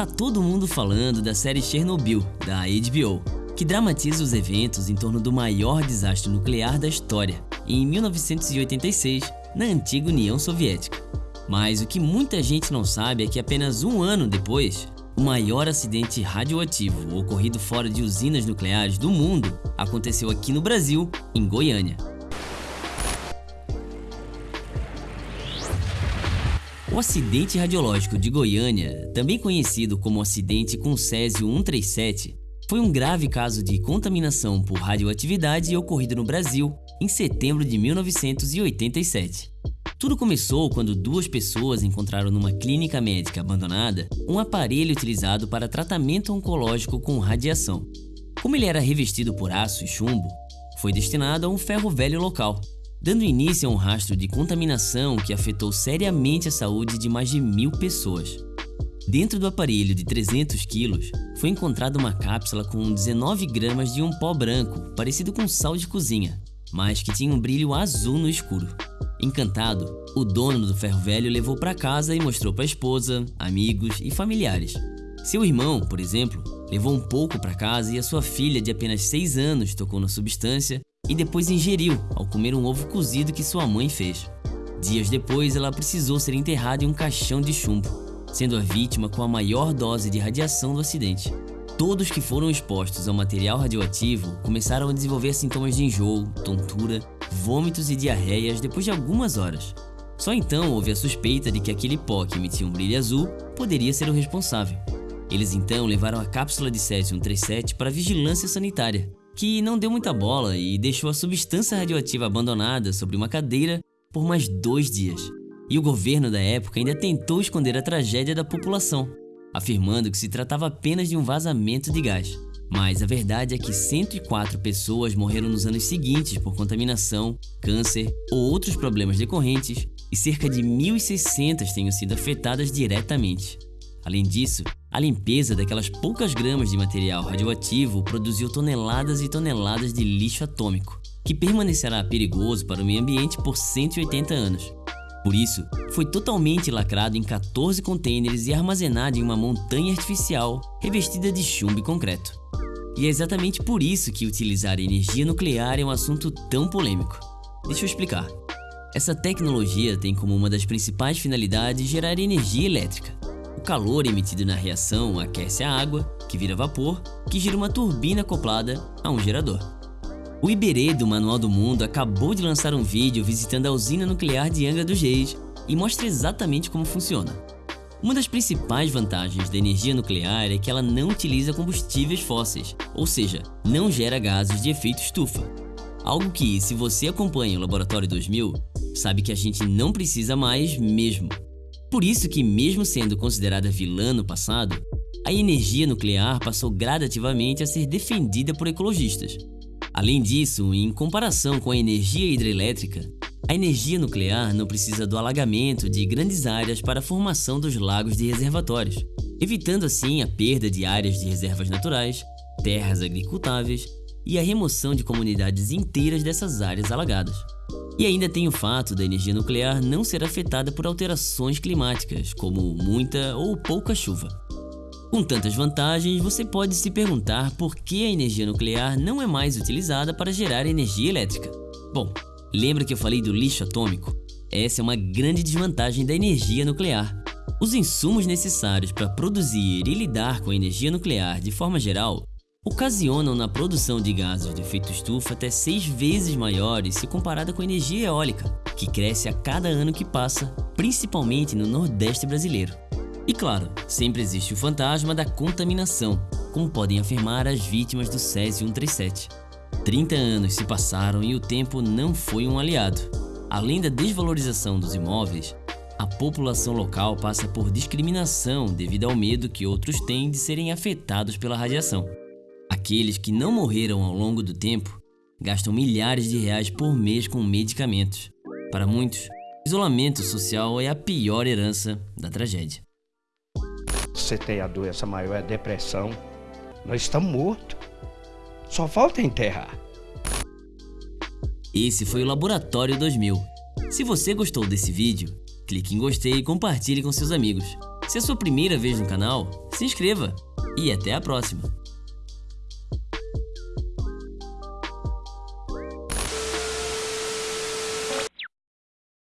Tá todo mundo falando da série Chernobyl, da HBO, que dramatiza os eventos em torno do maior desastre nuclear da história, em 1986, na antiga União Soviética. Mas o que muita gente não sabe é que apenas um ano depois, o maior acidente radioativo ocorrido fora de usinas nucleares do mundo aconteceu aqui no Brasil, em Goiânia. O acidente radiológico de Goiânia, também conhecido como acidente com Césio 137, foi um grave caso de contaminação por radioatividade ocorrido no Brasil em setembro de 1987. Tudo começou quando duas pessoas encontraram numa clínica médica abandonada um aparelho utilizado para tratamento oncológico com radiação. Como ele era revestido por aço e chumbo, foi destinado a um ferro velho local, dando início a um rastro de contaminação que afetou seriamente a saúde de mais de mil pessoas. Dentro do aparelho de 300 quilos, foi encontrada uma cápsula com 19 gramas de um pó branco, parecido com sal de cozinha, mas que tinha um brilho azul no escuro. Encantado, o dono do ferro velho levou para casa e mostrou para a esposa, amigos e familiares. Seu irmão, por exemplo, levou um pouco para casa e a sua filha de apenas 6 anos tocou na substância e depois ingeriu ao comer um ovo cozido que sua mãe fez. Dias depois, ela precisou ser enterrada em um caixão de chumbo, sendo a vítima com a maior dose de radiação do acidente. Todos que foram expostos ao material radioativo começaram a desenvolver sintomas de enjoo, tontura, vômitos e diarreias depois de algumas horas. Só então houve a suspeita de que aquele pó que emitia um brilho azul poderia ser o responsável. Eles então levaram a cápsula de césio-137 para vigilância sanitária, que não deu muita bola e deixou a substância radioativa abandonada sobre uma cadeira por mais dois dias. E o governo da época ainda tentou esconder a tragédia da população, afirmando que se tratava apenas de um vazamento de gás. Mas a verdade é que 104 pessoas morreram nos anos seguintes por contaminação, câncer ou outros problemas decorrentes, e cerca de 1.600 tenham sido afetadas diretamente. Além disso, a limpeza daquelas poucas gramas de material radioativo produziu toneladas e toneladas de lixo atômico, que permanecerá perigoso para o meio ambiente por 180 anos. Por isso, foi totalmente lacrado em 14 contêineres e armazenado em uma montanha artificial revestida de chumbo e concreto. E é exatamente por isso que utilizar energia nuclear é um assunto tão polêmico. Deixa eu explicar. Essa tecnologia tem como uma das principais finalidades gerar energia elétrica, o calor emitido na reação aquece a água, que vira vapor, que gira uma turbina acoplada a um gerador. O Iberê do Manual do Mundo acabou de lançar um vídeo visitando a usina nuclear de Angra dos Reis e mostra exatamente como funciona. Uma das principais vantagens da energia nuclear é que ela não utiliza combustíveis fósseis, ou seja, não gera gases de efeito estufa. Algo que, se você acompanha o Laboratório 2000, sabe que a gente não precisa mais mesmo. Por isso que, mesmo sendo considerada vilã no passado, a energia nuclear passou gradativamente a ser defendida por ecologistas. Além disso, em comparação com a energia hidrelétrica, a energia nuclear não precisa do alagamento de grandes áreas para a formação dos lagos de reservatórios, evitando assim a perda de áreas de reservas naturais, terras agricultáveis e a remoção de comunidades inteiras dessas áreas alagadas. E ainda tem o fato da energia nuclear não ser afetada por alterações climáticas, como muita ou pouca chuva. Com tantas vantagens, você pode se perguntar por que a energia nuclear não é mais utilizada para gerar energia elétrica. Bom, lembra que eu falei do lixo atômico? Essa é uma grande desvantagem da energia nuclear. Os insumos necessários para produzir e lidar com a energia nuclear de forma geral ocasionam na produção de gases de efeito estufa até seis vezes maiores se comparada com a energia eólica, que cresce a cada ano que passa, principalmente no Nordeste brasileiro. E claro, sempre existe o fantasma da contaminação, como podem afirmar as vítimas do Césio 137. 30 anos se passaram e o tempo não foi um aliado. Além da desvalorização dos imóveis, a população local passa por discriminação devido ao medo que outros têm de serem afetados pela radiação. Aqueles que não morreram ao longo do tempo gastam milhares de reais por mês com medicamentos. Para muitos, isolamento social é a pior herança da tragédia. Você tem a doença maior, é a depressão. Nós estamos mortos. Só falta enterrar. Esse foi o Laboratório 2000. Se você gostou desse vídeo, clique em gostei e compartilhe com seus amigos. Se é a sua primeira vez no canal, se inscreva e até a próxima!